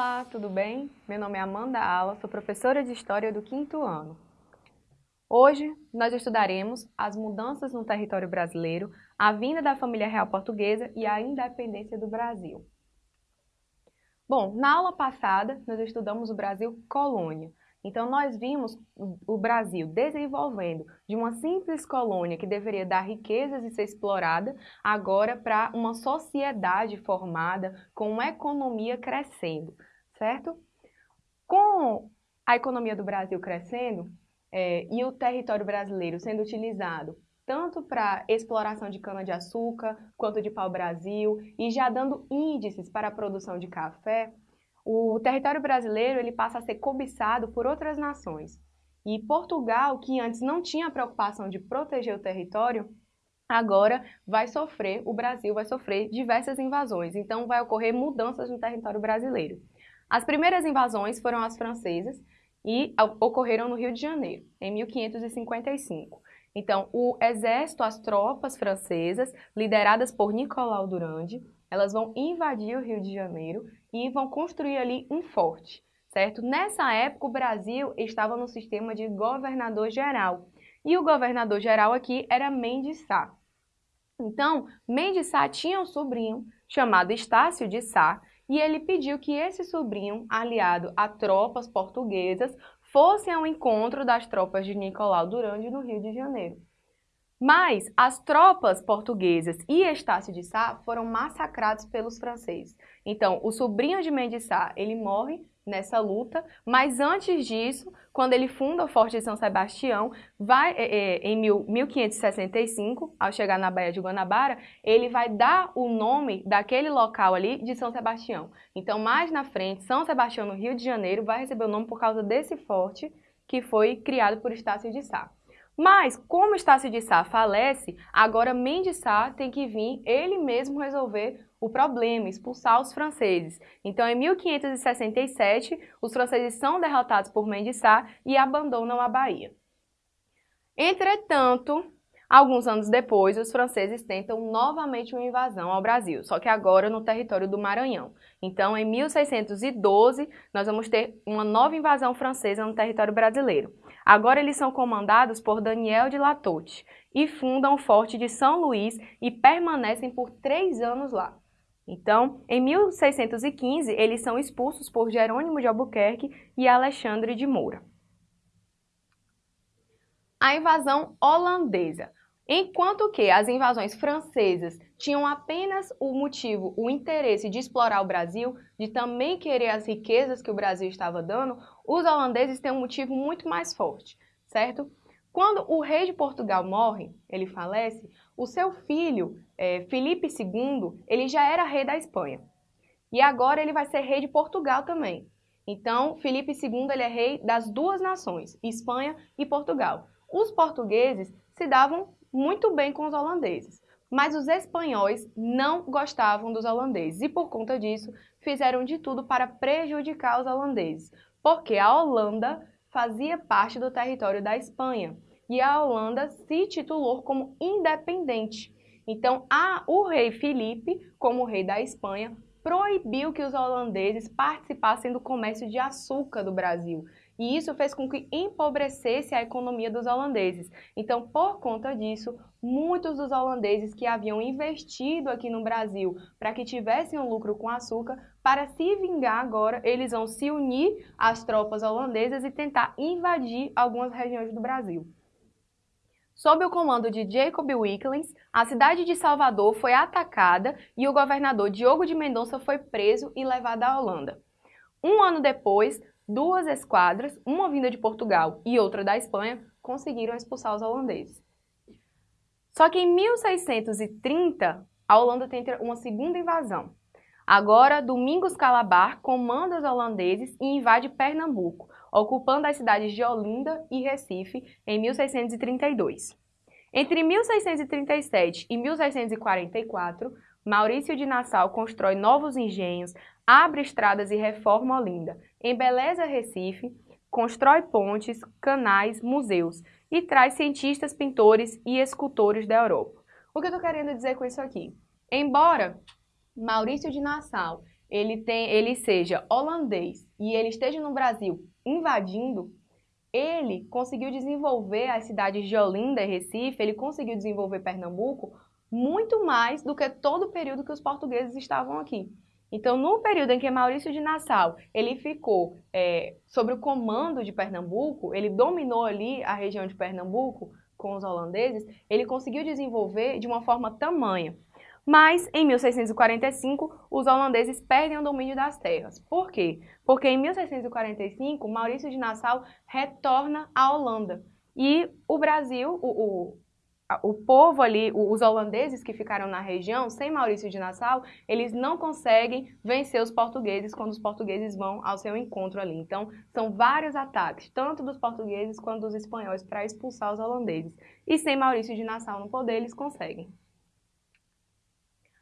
Olá, tudo bem? Meu nome é Amanda Ala, sou professora de História do quinto ano. Hoje, nós estudaremos as mudanças no território brasileiro, a vinda da família real portuguesa e a independência do Brasil. Bom, na aula passada, nós estudamos o Brasil colônia. Então, nós vimos o Brasil desenvolvendo de uma simples colônia que deveria dar riquezas e ser explorada, agora para uma sociedade formada com uma economia crescendo, certo? Com a economia do Brasil crescendo é, e o território brasileiro sendo utilizado tanto para exploração de cana-de-açúcar quanto de pau-brasil e já dando índices para a produção de café, o território brasileiro ele passa a ser cobiçado por outras nações. E Portugal, que antes não tinha a preocupação de proteger o território, agora vai sofrer, o Brasil vai sofrer diversas invasões. Então vai ocorrer mudanças no território brasileiro. As primeiras invasões foram as francesas e ocorreram no Rio de Janeiro, em 1555. Então, o exército, as tropas francesas, lideradas por Nicolau Durande, elas vão invadir o Rio de Janeiro e vão construir ali um forte, certo? Nessa época, o Brasil estava no sistema de governador-geral. E o governador-geral aqui era Mendes Sá. Então, Mendes Sá tinha um sobrinho chamado Estácio de Sá, e ele pediu que esse sobrinho, aliado a tropas portuguesas, fosse ao encontro das tropas de Nicolau Durande no Rio de Janeiro. Mas as tropas portuguesas e Estácio de Sá foram massacrados pelos franceses. Então, o sobrinho de Mendes Sá, ele morre nessa luta, mas antes disso, quando ele funda o Forte de São Sebastião, vai, é, é, em mil, 1565, ao chegar na Baía de Guanabara, ele vai dar o nome daquele local ali de São Sebastião. Então, mais na frente, São Sebastião, no Rio de Janeiro, vai receber o nome por causa desse forte que foi criado por Estácio de Sá. Mas, como Estácio de Sá falece, agora Mendes Sá tem que vir ele mesmo resolver o problema, expulsar os franceses. Então, em 1567, os franceses são derrotados por Mendes Sá e abandonam a Bahia. Entretanto, alguns anos depois, os franceses tentam novamente uma invasão ao Brasil, só que agora no território do Maranhão. Então, em 1612, nós vamos ter uma nova invasão francesa no território brasileiro. Agora eles são comandados por Daniel de Latote e fundam o Forte de São Luís e permanecem por três anos lá. Então, em 1615, eles são expulsos por Jerônimo de Albuquerque e Alexandre de Moura. A invasão holandesa. Enquanto que as invasões francesas tinham apenas o motivo, o interesse de explorar o Brasil, de também querer as riquezas que o Brasil estava dando, os holandeses têm um motivo muito mais forte, certo? Quando o rei de Portugal morre, ele falece, o seu filho, é, Felipe II, ele já era rei da Espanha. E agora ele vai ser rei de Portugal também. Então, Felipe II ele é rei das duas nações, Espanha e Portugal. Os portugueses se davam muito bem com os holandeses, mas os espanhóis não gostavam dos holandeses e, por conta disso, fizeram de tudo para prejudicar os holandeses, porque a Holanda fazia parte do território da Espanha e a Holanda se titulou como independente. Então, a, o rei Felipe, como rei da Espanha, proibiu que os holandeses participassem do comércio de açúcar do Brasil e isso fez com que empobrecesse a economia dos holandeses. Então, por conta disso, muitos dos holandeses que haviam investido aqui no Brasil para que tivessem um lucro com açúcar, para se vingar agora, eles vão se unir às tropas holandesas e tentar invadir algumas regiões do Brasil. Sob o comando de Jacob Wilkins, a cidade de Salvador foi atacada e o governador Diogo de Mendonça foi preso e levado à Holanda. Um ano depois, duas esquadras, uma vinda de Portugal e outra da Espanha, conseguiram expulsar os holandeses. Só que em 1630, a Holanda tenta uma segunda invasão. Agora, Domingos Calabar comanda os holandeses e invade Pernambuco, ocupando as cidades de Olinda e Recife em 1632. Entre 1637 e 1644, Maurício de Nassau constrói novos engenhos, abre estradas e reforma Olinda, embeleza Recife, constrói pontes, canais, museus e traz cientistas, pintores e escultores da Europa. O que eu estou querendo dizer com isso aqui? Embora Maurício de Nassau ele, tem, ele seja holandês e ele esteja no Brasil invadindo, ele conseguiu desenvolver as cidades de Olinda e Recife, ele conseguiu desenvolver Pernambuco muito mais do que todo o período que os portugueses estavam aqui. Então, no período em que Maurício de Nassau ele ficou é, sob o comando de Pernambuco, ele dominou ali a região de Pernambuco com os holandeses, ele conseguiu desenvolver de uma forma tamanha. Mas, em 1645, os holandeses perdem o domínio das terras. Por quê? Porque em 1645, Maurício de Nassau retorna à Holanda. E o Brasil, o, o o povo ali, os holandeses que ficaram na região, sem Maurício de Nassau, eles não conseguem vencer os portugueses quando os portugueses vão ao seu encontro ali. Então, são vários ataques, tanto dos portugueses quanto dos espanhóis, para expulsar os holandeses. E sem Maurício de Nassau no poder, eles conseguem.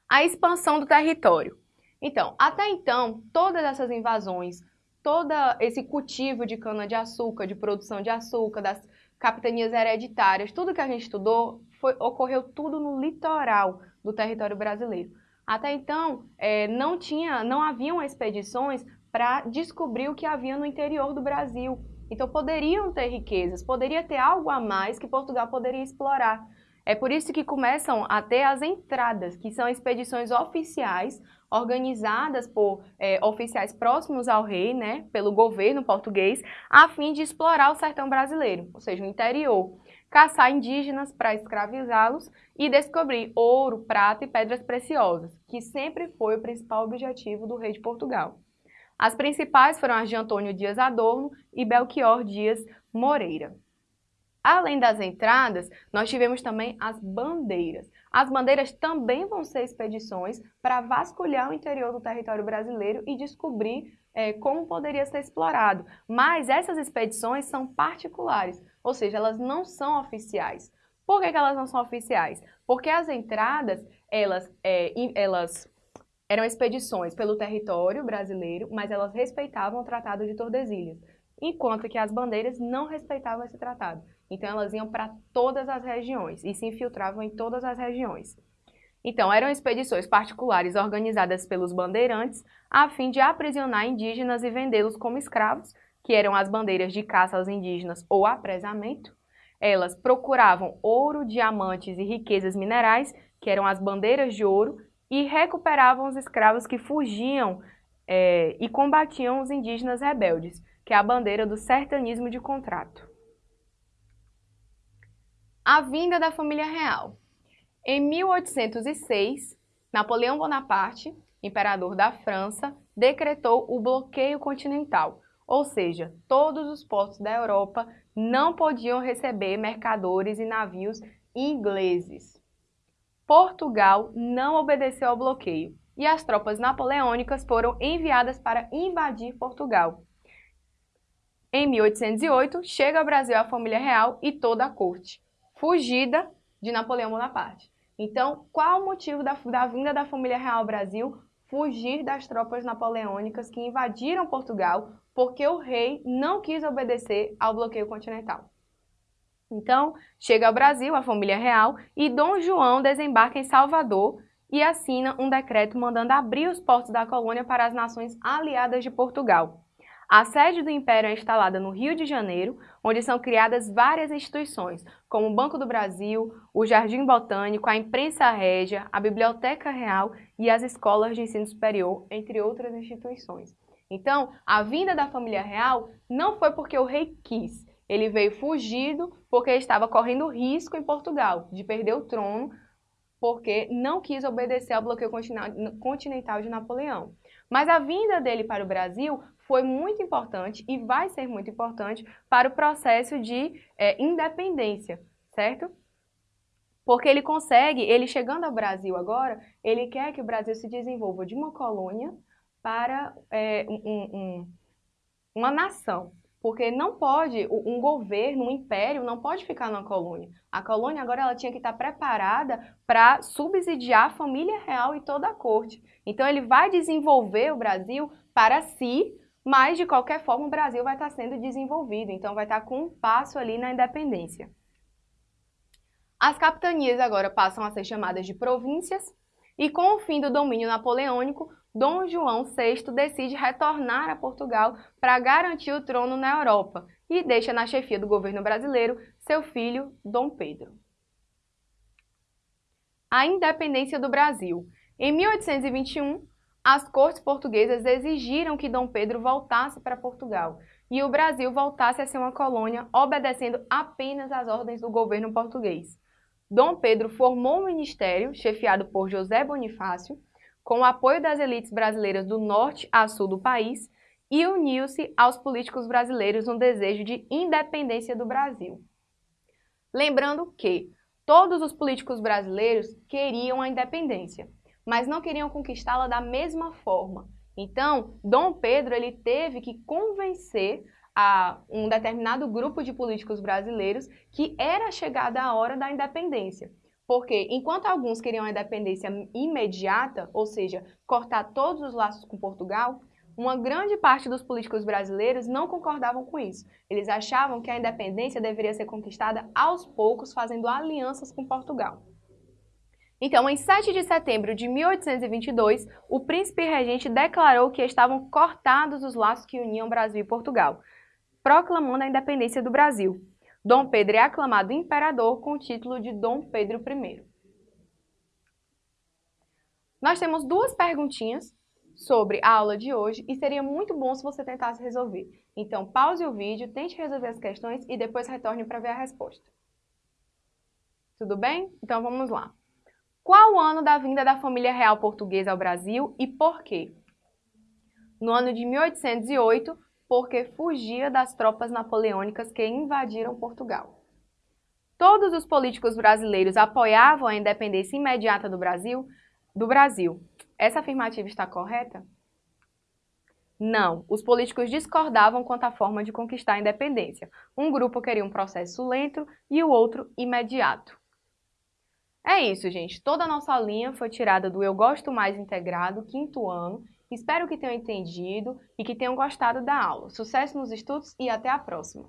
A expansão do território. Então, até então, todas essas invasões, todo esse cultivo de cana-de-açúcar, de produção de açúcar, das capitanias hereditárias, tudo que a gente estudou foi, ocorreu tudo no litoral do território brasileiro. Até então, é, não, tinha, não haviam expedições para descobrir o que havia no interior do Brasil. Então, poderiam ter riquezas, poderia ter algo a mais que Portugal poderia explorar. É por isso que começam a ter as entradas, que são expedições oficiais, organizadas por é, oficiais próximos ao rei, né, pelo governo português, a fim de explorar o sertão brasileiro, ou seja, o interior, caçar indígenas para escravizá-los e descobrir ouro, prata e pedras preciosas, que sempre foi o principal objetivo do rei de Portugal. As principais foram as de Antônio Dias Adorno e Belchior Dias Moreira. Além das entradas, nós tivemos também as bandeiras. As bandeiras também vão ser expedições para vasculhar o interior do território brasileiro e descobrir é, como poderia ser explorado. Mas essas expedições são particulares, ou seja, elas não são oficiais. Por que, que elas não são oficiais? Porque as entradas, elas, é, elas eram expedições pelo território brasileiro, mas elas respeitavam o Tratado de Tordesilhas, enquanto que as bandeiras não respeitavam esse tratado. Então elas iam para todas as regiões e se infiltravam em todas as regiões. Então, eram expedições particulares organizadas pelos bandeirantes a fim de aprisionar indígenas e vendê-los como escravos, que eram as bandeiras de caça aos indígenas ou apresamento. Elas procuravam ouro, diamantes e riquezas minerais, que eram as bandeiras de ouro, e recuperavam os escravos que fugiam é, e combatiam os indígenas rebeldes, que é a bandeira do sertanismo de contrato. A vinda da família real. Em 1806, Napoleão Bonaparte, imperador da França, decretou o bloqueio continental, ou seja, todos os portos da Europa não podiam receber mercadores e navios ingleses. Portugal não obedeceu ao bloqueio e as tropas napoleônicas foram enviadas para invadir Portugal. Em 1808, chega ao Brasil a família real e toda a corte fugida de Napoleão Bonaparte. Então, qual o motivo da, da vinda da família real ao Brasil? Fugir das tropas napoleônicas que invadiram Portugal porque o rei não quis obedecer ao bloqueio continental. Então, chega ao Brasil a família real e Dom João desembarca em Salvador e assina um decreto mandando abrir os portos da colônia para as nações aliadas de Portugal. A sede do Império é instalada no Rio de Janeiro, onde são criadas várias instituições, como o Banco do Brasil, o Jardim Botânico, a Imprensa Régia, a Biblioteca Real e as escolas de ensino superior, entre outras instituições. Então, a vinda da família real não foi porque o rei quis, ele veio fugido porque estava correndo risco em Portugal de perder o trono, porque não quis obedecer ao bloqueio continental de Napoleão. Mas a vinda dele para o Brasil foi muito importante e vai ser muito importante para o processo de é, independência, certo? Porque ele consegue, ele chegando ao Brasil agora, ele quer que o Brasil se desenvolva de uma colônia para é, um, um, uma nação. Porque não pode, um governo, um império, não pode ficar na colônia. A colônia agora ela tinha que estar preparada para subsidiar a família real e toda a corte. Então ele vai desenvolver o Brasil para si, mas de qualquer forma o Brasil vai estar sendo desenvolvido, então vai estar com um passo ali na independência. As capitanias agora passam a ser chamadas de províncias e com o fim do domínio napoleônico, Dom João VI decide retornar a Portugal para garantir o trono na Europa e deixa na chefia do governo brasileiro seu filho, Dom Pedro. A independência do Brasil. Em 1821, as cortes portuguesas exigiram que Dom Pedro voltasse para Portugal e o Brasil voltasse a ser uma colônia, obedecendo apenas às ordens do governo português. Dom Pedro formou um ministério, chefiado por José Bonifácio, com o apoio das elites brasileiras do norte a sul do país, e uniu-se aos políticos brasileiros no desejo de independência do Brasil. Lembrando que todos os políticos brasileiros queriam a independência, mas não queriam conquistá-la da mesma forma. Então, Dom Pedro ele teve que convencer a um determinado grupo de políticos brasileiros que era chegada a hora da independência. Porque enquanto alguns queriam a independência imediata, ou seja, cortar todos os laços com Portugal, uma grande parte dos políticos brasileiros não concordavam com isso. Eles achavam que a independência deveria ser conquistada aos poucos, fazendo alianças com Portugal. Então, em 7 de setembro de 1822, o príncipe regente declarou que estavam cortados os laços que uniam Brasil e Portugal, proclamando a independência do Brasil. Dom Pedro é aclamado imperador com o título de Dom Pedro I. Nós temos duas perguntinhas sobre a aula de hoje e seria muito bom se você tentasse resolver. Então, pause o vídeo, tente resolver as questões e depois retorne para ver a resposta. Tudo bem? Então vamos lá. Qual o ano da vinda da família real portuguesa ao Brasil e por quê? No ano de 1808, porque fugia das tropas napoleônicas que invadiram Portugal. Todos os políticos brasileiros apoiavam a independência imediata do Brasil, do Brasil. Essa afirmativa está correta? Não, os políticos discordavam quanto à forma de conquistar a independência. Um grupo queria um processo lento e o outro imediato. É isso, gente. Toda a nossa linha foi tirada do Eu Gosto Mais Integrado, quinto ano. Espero que tenham entendido e que tenham gostado da aula. Sucesso nos estudos e até a próxima!